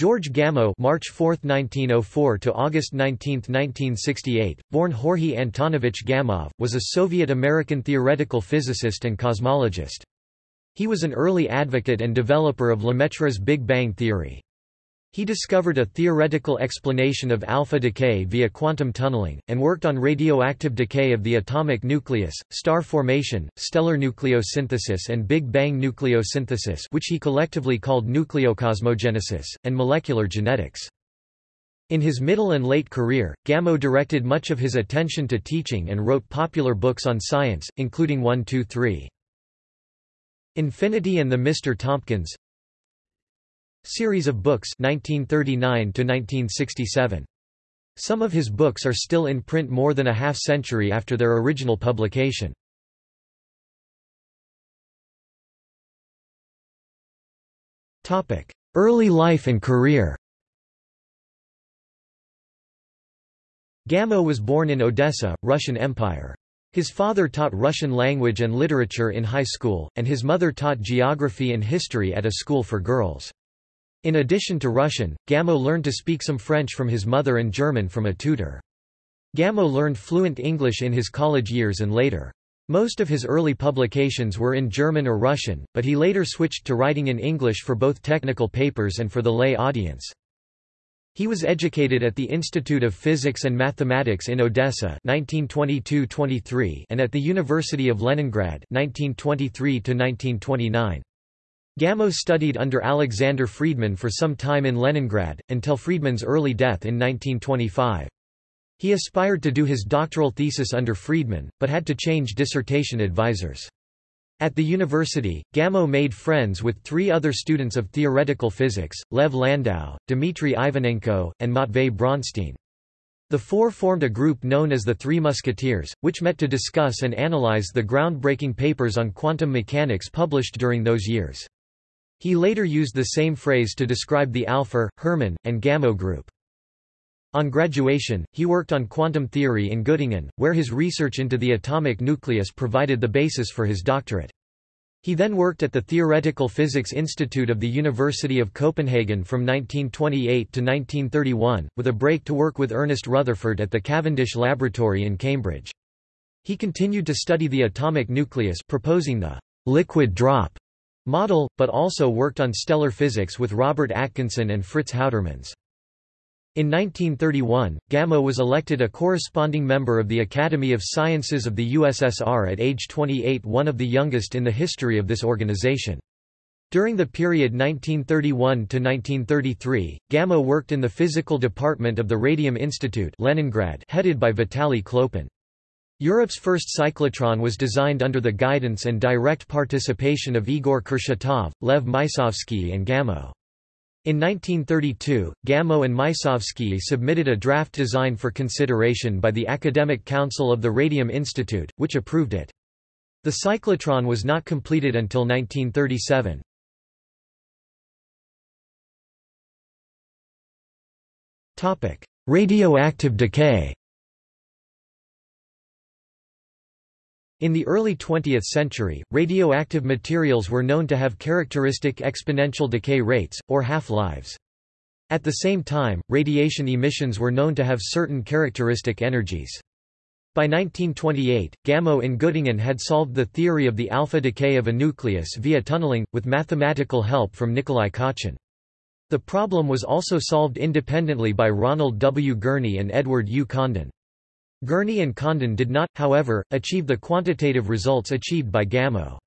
George Gamow March 4, 1904 to August 19, 1968, born Jorge Antonovich Gamov, was a Soviet-American theoretical physicist and cosmologist. He was an early advocate and developer of Lemaitre's Big Bang theory. He discovered a theoretical explanation of alpha decay via quantum tunneling, and worked on radioactive decay of the atomic nucleus, star formation, stellar nucleosynthesis and Big Bang nucleosynthesis which he collectively called nucleocosmogenesis, and molecular genetics. In his middle and late career, Gamow directed much of his attention to teaching and wrote popular books on science, including 1 2 3. Infinity and the Mr. Tompkins Series of books 1939 to 1967. Some of his books are still in print more than a half century after their original publication. Topic: Early life and career. Gamow was born in Odessa, Russian Empire. His father taught Russian language and literature in high school, and his mother taught geography and history at a school for girls. In addition to Russian, Gamow learned to speak some French from his mother and German from a tutor. Gamow learned fluent English in his college years and later. Most of his early publications were in German or Russian, but he later switched to writing in English for both technical papers and for the lay audience. He was educated at the Institute of Physics and Mathematics in Odessa 1922-23 and at the University of Leningrad 1923-1929. Gamow studied under Alexander Friedmann for some time in Leningrad, until Friedmann's early death in 1925. He aspired to do his doctoral thesis under Friedmann, but had to change dissertation advisors. At the university, Gamow made friends with three other students of theoretical physics, Lev Landau, Dmitry Ivanenko, and Matvei Bronstein. The four formed a group known as the Three Musketeers, which met to discuss and analyze the groundbreaking papers on quantum mechanics published during those years. He later used the same phrase to describe the Alpher, Herman, and Gamow group. On graduation, he worked on quantum theory in Göttingen, where his research into the atomic nucleus provided the basis for his doctorate. He then worked at the Theoretical Physics Institute of the University of Copenhagen from 1928 to 1931, with a break to work with Ernest Rutherford at the Cavendish Laboratory in Cambridge. He continued to study the atomic nucleus proposing the liquid drop model, but also worked on stellar physics with Robert Atkinson and Fritz Houtermans. In 1931, Gamow was elected a corresponding member of the Academy of Sciences of the USSR at age 28 one of the youngest in the history of this organization. During the period 1931–1933, Gamow worked in the physical department of the Radium Institute Leningrad headed by Vitaly Khlopin. Europe's first cyclotron was designed under the guidance and direct participation of Igor Kurchatov, Lev Mysovsky and Gamow. In 1932, Gamow and Mysovsky submitted a draft design for consideration by the Academic Council of the Radium Institute, which approved it. The cyclotron was not completed until 1937. Radioactive decay In the early 20th century, radioactive materials were known to have characteristic exponential decay rates, or half-lives. At the same time, radiation emissions were known to have certain characteristic energies. By 1928, Gamow in Göttingen had solved the theory of the alpha decay of a nucleus via tunneling, with mathematical help from Nikolai Kochin. The problem was also solved independently by Ronald W. Gurney and Edward U. Condon. Gurney and Condon did not, however, achieve the quantitative results achieved by Gamow.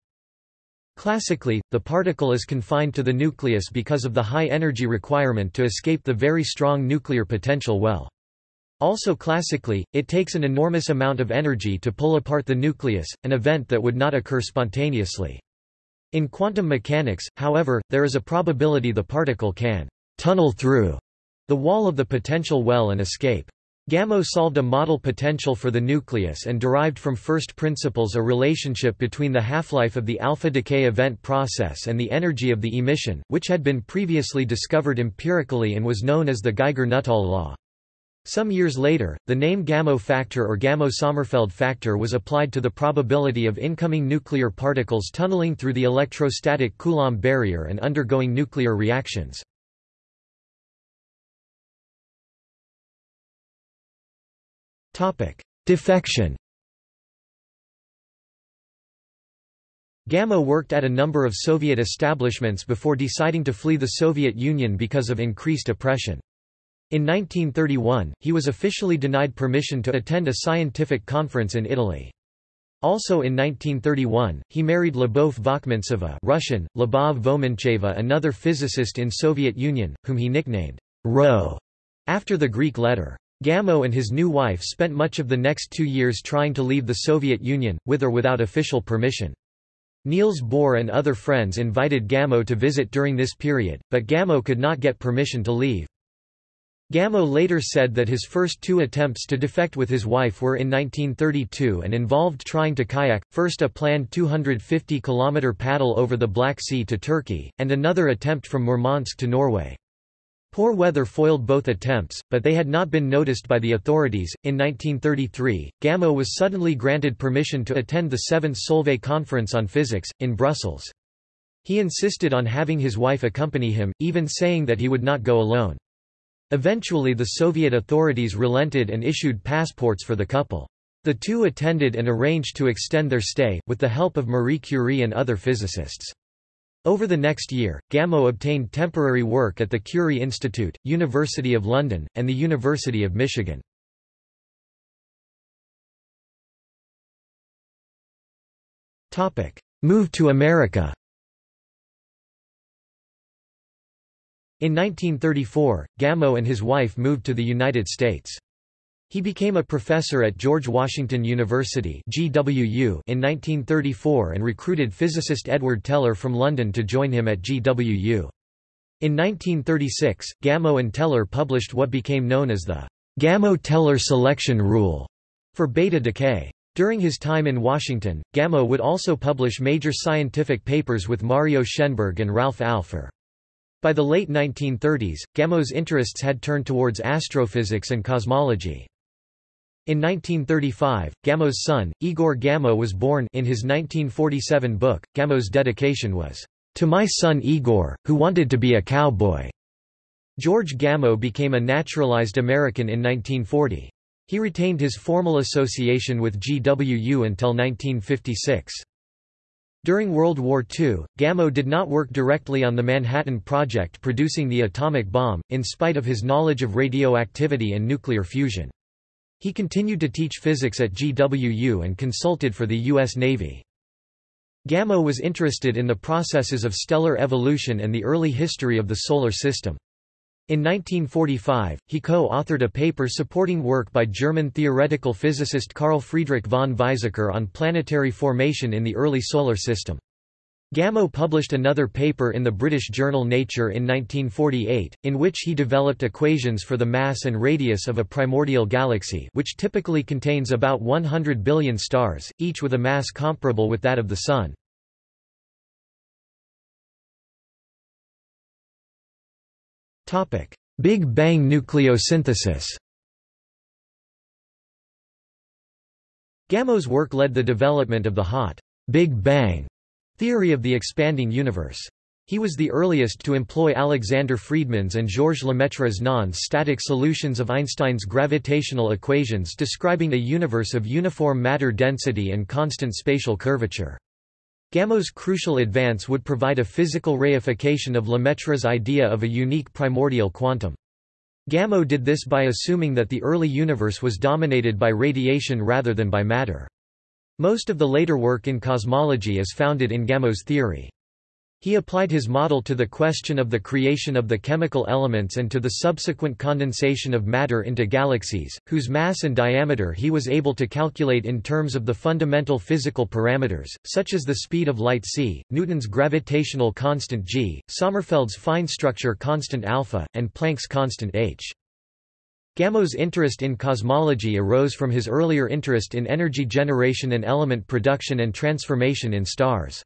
Classically, the particle is confined to the nucleus because of the high energy requirement to escape the very strong nuclear potential well. Also classically, it takes an enormous amount of energy to pull apart the nucleus, an event that would not occur spontaneously. In quantum mechanics, however, there is a probability the particle can tunnel through the wall of the potential well and escape. Gamow solved a model potential for the nucleus and derived from first principles a relationship between the half-life of the alpha decay event process and the energy of the emission, which had been previously discovered empirically and was known as the Geiger-Nuttall law. Some years later, the name Gamow factor or Gamow-Sommerfeld factor was applied to the probability of incoming nuclear particles tunneling through the electrostatic Coulomb barrier and undergoing nuclear reactions. Defection Gamow worked at a number of Soviet establishments before deciding to flee the Soviet Union because of increased oppression. In 1931, he was officially denied permission to attend a scientific conference in Italy. Also in 1931, he married Lyubov Vokmintseva Russian, Lyubov Vomincheva another physicist in Soviet Union, whom he nicknamed Rho after the Greek letter. Gamow and his new wife spent much of the next two years trying to leave the Soviet Union, with or without official permission. Niels Bohr and other friends invited Gamow to visit during this period, but Gamow could not get permission to leave. Gamow later said that his first two attempts to defect with his wife were in 1932 and involved trying to kayak, first a planned 250-kilometre paddle over the Black Sea to Turkey, and another attempt from Murmansk to Norway. Poor weather foiled both attempts, but they had not been noticed by the authorities. In 1933, Gamow was suddenly granted permission to attend the Seventh Solvay Conference on Physics, in Brussels. He insisted on having his wife accompany him, even saying that he would not go alone. Eventually the Soviet authorities relented and issued passports for the couple. The two attended and arranged to extend their stay, with the help of Marie Curie and other physicists. Over the next year, Gamow obtained temporary work at the Curie Institute, University of London, and the University of Michigan. Move to America In 1934, Gamow and his wife moved to the United States. He became a professor at George Washington University GWU in 1934 and recruited physicist Edward Teller from London to join him at GWU. In 1936, Gamow and Teller published what became known as the Gamow-Teller selection rule for beta decay. During his time in Washington, Gamow would also publish major scientific papers with Mario Schenberg and Ralph Alpher. By the late 1930s, Gamow's interests had turned towards astrophysics and cosmology. In 1935, Gamow's son, Igor Gamow was born in his 1947 book. Gamow's dedication was, "...to my son Igor, who wanted to be a cowboy." George Gamow became a naturalized American in 1940. He retained his formal association with GWU until 1956. During World War II, Gamow did not work directly on the Manhattan Project producing the atomic bomb, in spite of his knowledge of radioactivity and nuclear fusion. He continued to teach physics at GWU and consulted for the U.S. Navy. Gamow was interested in the processes of stellar evolution and the early history of the Solar System. In 1945, he co-authored a paper supporting work by German theoretical physicist Carl Friedrich von Weizsäcker on planetary formation in the early Solar System. Gamow published another paper in the British journal Nature in 1948, in which he developed equations for the mass and radius of a primordial galaxy which typically contains about 100 billion stars, each with a mass comparable with that of the Sun. Big Bang nucleosynthesis Gamow's work led the development of the hot Big Bang Theory of the expanding universe. He was the earliest to employ Alexander Friedmann's and Georges Lemaitre's non-static solutions of Einstein's gravitational equations describing a universe of uniform matter density and constant spatial curvature. Gamow's crucial advance would provide a physical reification of Lemaitre's idea of a unique primordial quantum. Gamow did this by assuming that the early universe was dominated by radiation rather than by matter. Most of the later work in cosmology is founded in Gamow's theory. He applied his model to the question of the creation of the chemical elements and to the subsequent condensation of matter into galaxies, whose mass and diameter he was able to calculate in terms of the fundamental physical parameters, such as the speed of light c, Newton's gravitational constant g, Sommerfeld's fine structure constant alpha, and Planck's constant h. Gamow's interest in cosmology arose from his earlier interest in energy generation and element production and transformation in stars.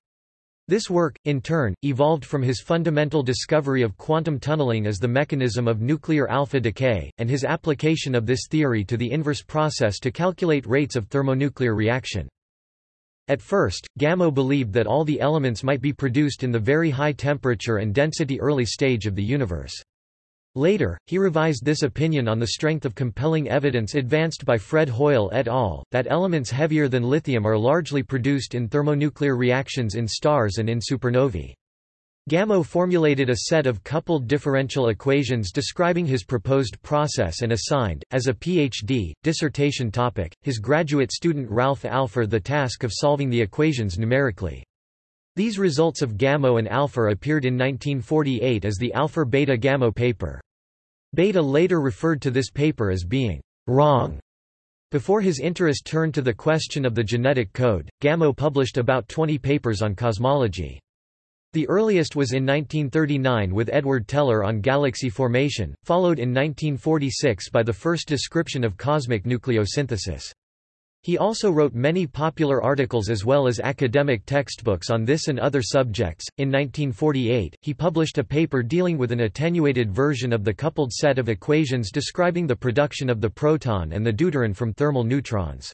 This work, in turn, evolved from his fundamental discovery of quantum tunneling as the mechanism of nuclear alpha decay, and his application of this theory to the inverse process to calculate rates of thermonuclear reaction. At first, Gamow believed that all the elements might be produced in the very high temperature and density early stage of the universe. Later, he revised this opinion on the strength of compelling evidence advanced by Fred Hoyle et al., that elements heavier than lithium are largely produced in thermonuclear reactions in stars and in supernovae. Gamow formulated a set of coupled differential equations describing his proposed process and assigned, as a PhD, dissertation topic, his graduate student Ralph Alpher the task of solving the equations numerically. These results of Gamow and Alpher appeared in 1948 as the Alpher-Bethe-Gamow paper. Bethe later referred to this paper as being wrong. Before his interest turned to the question of the genetic code, Gamow published about 20 papers on cosmology. The earliest was in 1939 with Edward Teller on galaxy formation, followed in 1946 by the first description of cosmic nucleosynthesis. He also wrote many popular articles as well as academic textbooks on this and other subjects. In 1948, he published a paper dealing with an attenuated version of the coupled set of equations describing the production of the proton and the deuteron from thermal neutrons.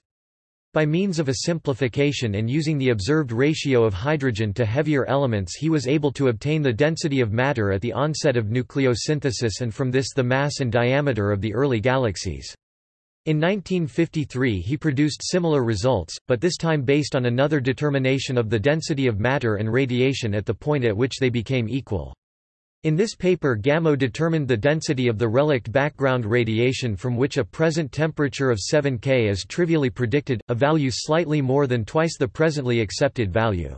By means of a simplification and using the observed ratio of hydrogen to heavier elements he was able to obtain the density of matter at the onset of nucleosynthesis and from this the mass and diameter of the early galaxies. In 1953 he produced similar results, but this time based on another determination of the density of matter and radiation at the point at which they became equal. In this paper Gamow determined the density of the relict background radiation from which a present temperature of 7 K is trivially predicted, a value slightly more than twice the presently accepted value.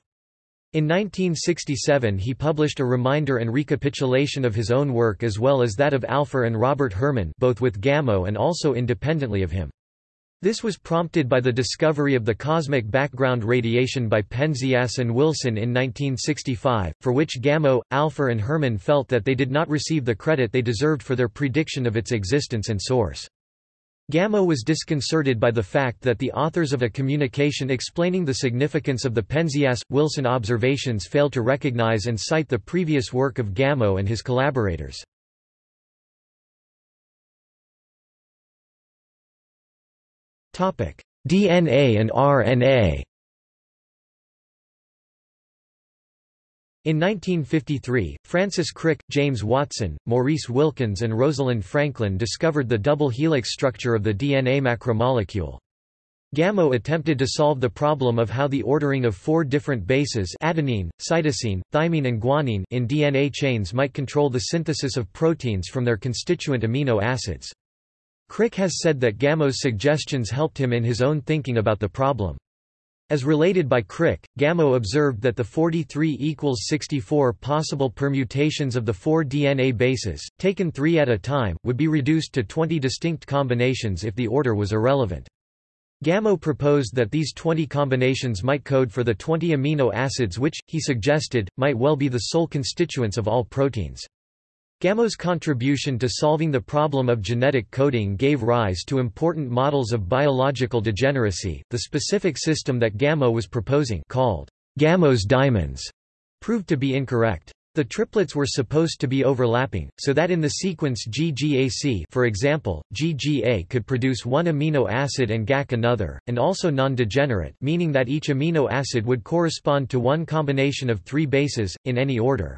In 1967 he published a reminder and recapitulation of his own work as well as that of Alpher and Robert Herman both with Gamow and also independently of him. This was prompted by the discovery of the cosmic background radiation by Penzias and Wilson in 1965, for which Gamow, Alpher and Herman felt that they did not receive the credit they deserved for their prediction of its existence and source. Gamow was disconcerted by the fact that the authors of a communication explaining the significance of the Penzias-Wilson observations failed to recognize and cite the previous work of Gamow and his collaborators. DNA and RNA In 1953, Francis Crick, James Watson, Maurice Wilkins and Rosalind Franklin discovered the double helix structure of the DNA macromolecule. Gamow attempted to solve the problem of how the ordering of four different bases adenine, cytosine, thymine and guanine in DNA chains might control the synthesis of proteins from their constituent amino acids. Crick has said that Gamow's suggestions helped him in his own thinking about the problem. As related by Crick, Gamow observed that the 43 equals 64 possible permutations of the four DNA bases, taken three at a time, would be reduced to 20 distinct combinations if the order was irrelevant. Gamow proposed that these 20 combinations might code for the 20 amino acids which, he suggested, might well be the sole constituents of all proteins. Gamow's contribution to solving the problem of genetic coding gave rise to important models of biological degeneracy. The specific system that Gamow was proposing, called Gamow's diamonds, proved to be incorrect. The triplets were supposed to be overlapping, so that in the sequence GGAC for example, GGA could produce one amino acid and GAC another, and also non-degenerate meaning that each amino acid would correspond to one combination of three bases, in any order.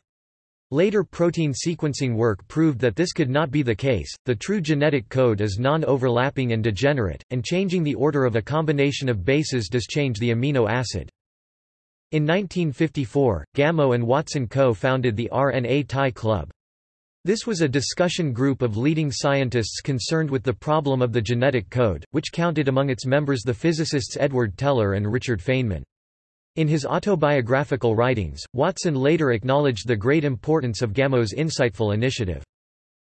Later protein sequencing work proved that this could not be the case, the true genetic code is non-overlapping and degenerate, and changing the order of a combination of bases does change the amino acid. In 1954, Gamow and Watson co-founded the RNA Tie Club. This was a discussion group of leading scientists concerned with the problem of the genetic code, which counted among its members the physicists Edward Teller and Richard Feynman. In his autobiographical writings, Watson later acknowledged the great importance of Gamow's insightful initiative.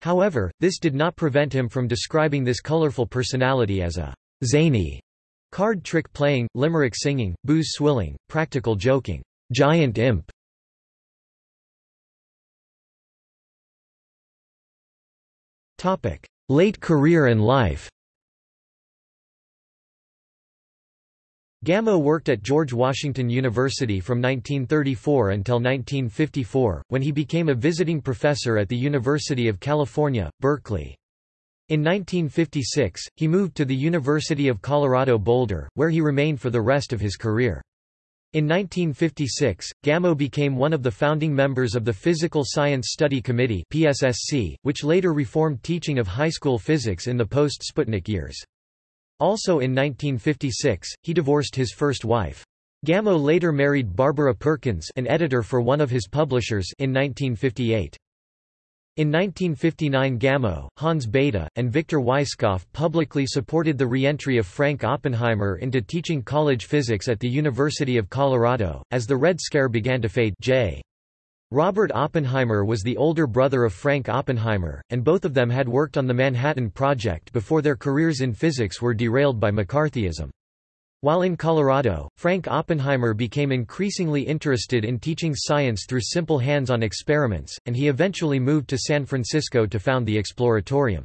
However, this did not prevent him from describing this colorful personality as a zany, card trick playing, limerick singing, booze swilling, practical joking, giant imp. Late career and life Gamow worked at George Washington University from 1934 until 1954, when he became a visiting professor at the University of California, Berkeley. In 1956, he moved to the University of Colorado Boulder, where he remained for the rest of his career. In 1956, Gamow became one of the founding members of the Physical Science Study Committee PSSC, which later reformed teaching of high school physics in the post-Sputnik years. Also in 1956, he divorced his first wife. Gamow later married Barbara Perkins an editor for one of his publishers in 1958. In 1959 Gamow, Hans Bethe, and Victor Weisskopf publicly supported the re-entry of Frank Oppenheimer into teaching college physics at the University of Colorado, as the Red Scare began to fade J. Robert Oppenheimer was the older brother of Frank Oppenheimer, and both of them had worked on the Manhattan Project before their careers in physics were derailed by McCarthyism. While in Colorado, Frank Oppenheimer became increasingly interested in teaching science through simple hands-on experiments, and he eventually moved to San Francisco to found the Exploratorium.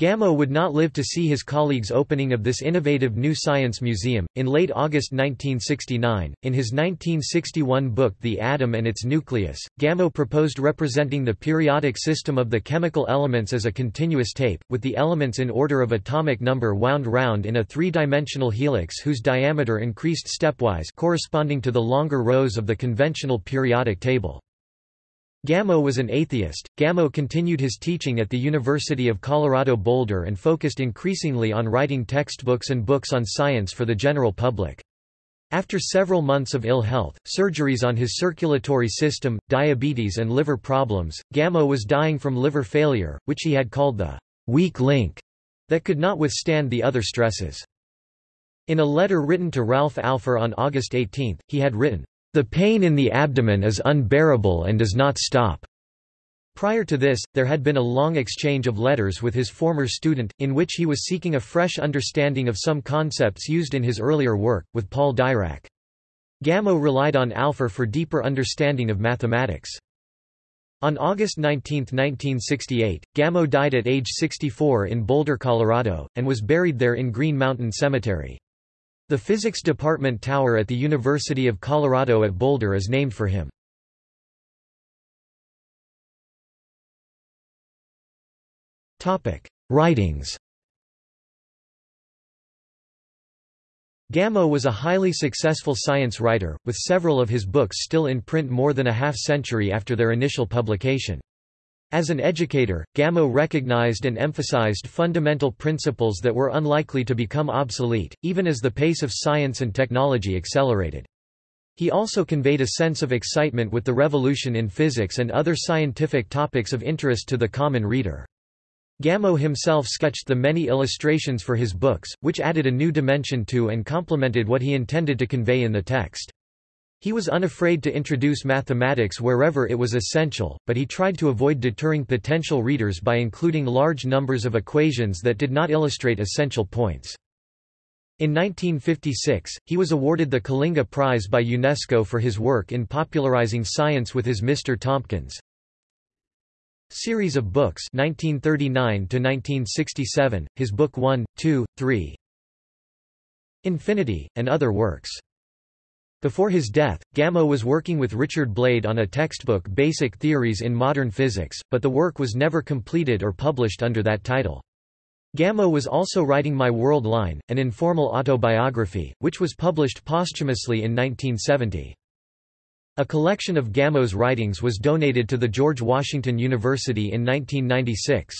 Gamow would not live to see his colleagues' opening of this innovative new science museum. In late August 1969, in his 1961 book The Atom and Its Nucleus, Gamow proposed representing the periodic system of the chemical elements as a continuous tape, with the elements in order of atomic number wound round in a three-dimensional helix whose diameter increased stepwise corresponding to the longer rows of the conventional periodic table. Gamow was an atheist. Gamow continued his teaching at the University of Colorado Boulder and focused increasingly on writing textbooks and books on science for the general public. After several months of ill health, surgeries on his circulatory system, diabetes and liver problems, Gamow was dying from liver failure, which he had called the weak link that could not withstand the other stresses. In a letter written to Ralph Alpher on August 18, he had written, the pain in the abdomen is unbearable and does not stop. Prior to this, there had been a long exchange of letters with his former student, in which he was seeking a fresh understanding of some concepts used in his earlier work, with Paul Dirac. Gamow relied on Alpher for deeper understanding of mathematics. On August 19, 1968, Gamow died at age 64 in Boulder, Colorado, and was buried there in Green Mountain Cemetery. The Physics Department Tower at the University of Colorado at Boulder is named for him. Writings Gamow was a highly successful science writer, with several of his books still in print more than a half-century after their initial publication. As an educator, Gamow recognized and emphasized fundamental principles that were unlikely to become obsolete, even as the pace of science and technology accelerated. He also conveyed a sense of excitement with the revolution in physics and other scientific topics of interest to the common reader. Gamow himself sketched the many illustrations for his books, which added a new dimension to and complemented what he intended to convey in the text. He was unafraid to introduce mathematics wherever it was essential, but he tried to avoid deterring potential readers by including large numbers of equations that did not illustrate essential points. In 1956, he was awarded the Kalinga Prize by UNESCO for his work in popularizing science with his Mr. Tompkins. Series of books 1939 1967, his book 1, 2, 3. Infinity, and other works. Before his death, Gamow was working with Richard Blade on a textbook Basic Theories in Modern Physics, but the work was never completed or published under that title. Gamow was also writing My World Line, an informal autobiography, which was published posthumously in 1970. A collection of Gamow's writings was donated to the George Washington University in 1996.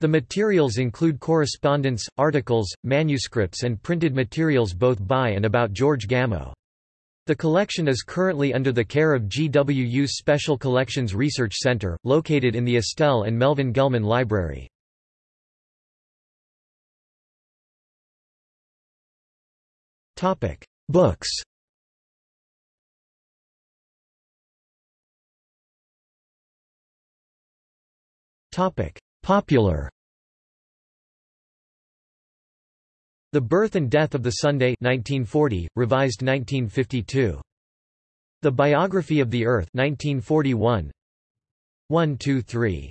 The materials include correspondence, articles, manuscripts and printed materials both by and about George Gamow. The collection is currently under the care of GWU's Special Collections Research Center, located in the Estelle and Melvin Gelman Library. Books Popular The Birth and Death of the Sunday 1940, revised 1952. The Biography of the Earth 1941. 1 2 3.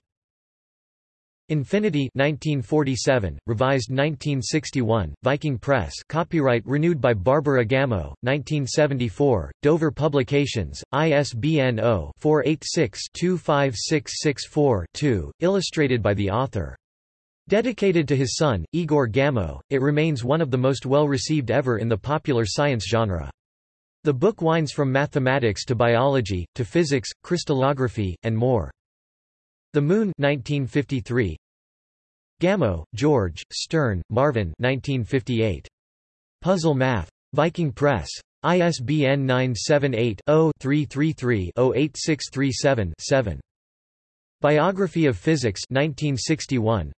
Infinity 1947, revised 1961, Viking Press copyright renewed by Barbara Gamow, 1974, Dover Publications, ISBN 0-486-25664-2, illustrated by the author. Dedicated to his son, Igor Gamow, it remains one of the most well-received ever in the popular science genre. The book winds from mathematics to biology, to physics, crystallography, and more. The Moon 1953. Gamow, George, Stern, Marvin 1958. Puzzle Math. Viking Press. ISBN 978-0-333-08637-7. Biography of Physics 1961.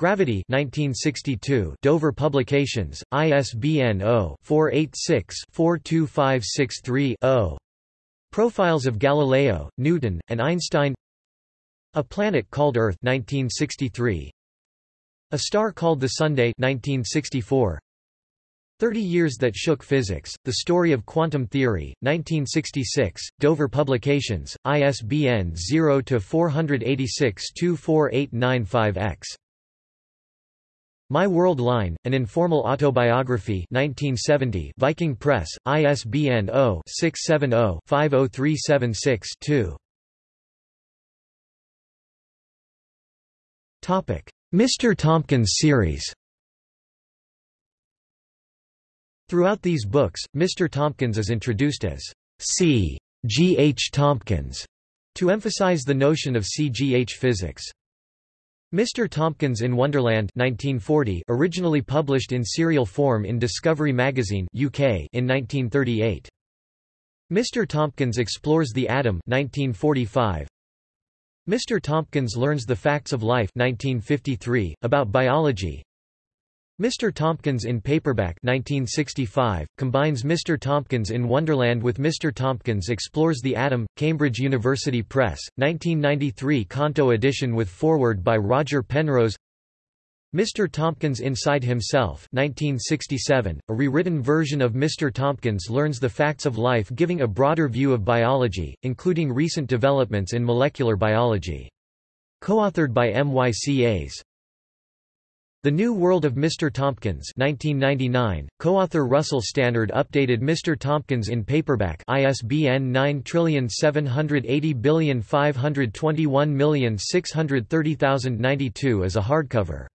Gravity 1962 Dover Publications, ISBN 0-486-42563-0. Profiles of Galileo, Newton, and Einstein A Planet Called Earth 1963. A Star Called the Sunday 1964. 30 Years That Shook Physics, The Story of Quantum Theory, 1966, Dover Publications, ISBN 0-486-24895-X. My World Line, An Informal Autobiography 1970 Viking Press, ISBN 0-670-50376-2 Mr. Tompkins series Throughout these books, Mr. Tompkins is introduced as C. G. H. Tompkins, to emphasize the notion of C. G. H. physics. Mr. Tompkins in Wonderland 1940 originally published in serial form in Discovery magazine UK in 1938. Mr. Tompkins explores the atom 1945. Mr. Tompkins learns the facts of life 1953 about biology. Mr. Tompkins in Paperback 1965, combines Mr. Tompkins in Wonderland with Mr. Tompkins Explores the Atom, Cambridge University Press, 1993 Canto edition with foreword by Roger Penrose Mr. Tompkins Inside Himself 1967, a rewritten version of Mr. Tompkins learns the facts of life giving a broader view of biology, including recent developments in molecular biology. Co-authored by M. The New World of Mr. Tompkins 1999, co-author Russell Stannard updated Mr. Tompkins in paperback ISBN 9780521630092 as a hardcover.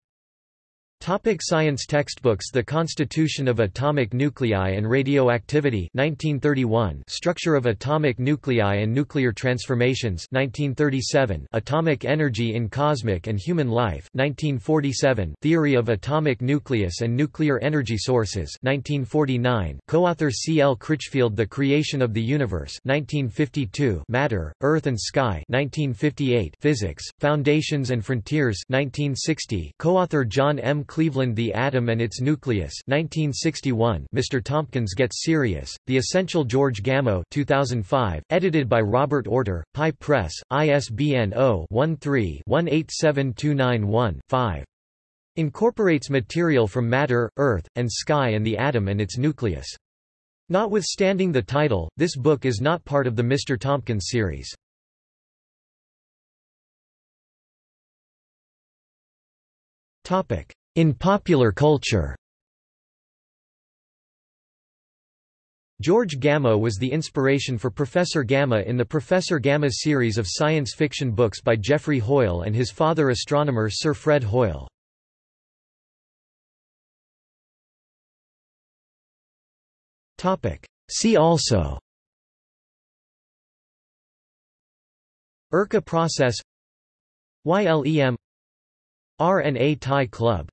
Topic science textbooks. The Constitution of Atomic Nuclei and Radioactivity 1931 Structure of Atomic Nuclei and Nuclear Transformations 1937 Atomic Energy in Cosmic and Human Life 1947 Theory of Atomic Nucleus and Nuclear Energy Sources 1949 Co-author C. L. Critchfield The Creation of the Universe 1952 Matter, Earth and Sky 1958 Physics, Foundations and Frontiers 1960 Co-author John M. Cleveland The Atom and Its Nucleus 1961 Mr. Tompkins Gets Serious, The Essential George Gamow 2005, edited by Robert Oerter, Pi Press, ISBN 0-13-187291-5. Incorporates material from matter, earth, and sky and the atom and its nucleus. Notwithstanding the title, this book is not part of the Mr. Tompkins series. Topic: in popular culture. George Gamma was the inspiration for Professor Gamma in the Professor Gamma series of science fiction books by Geoffrey Hoyle and his father astronomer Sir Fred Hoyle. See also. Urca process. YLEM RNA Tie Club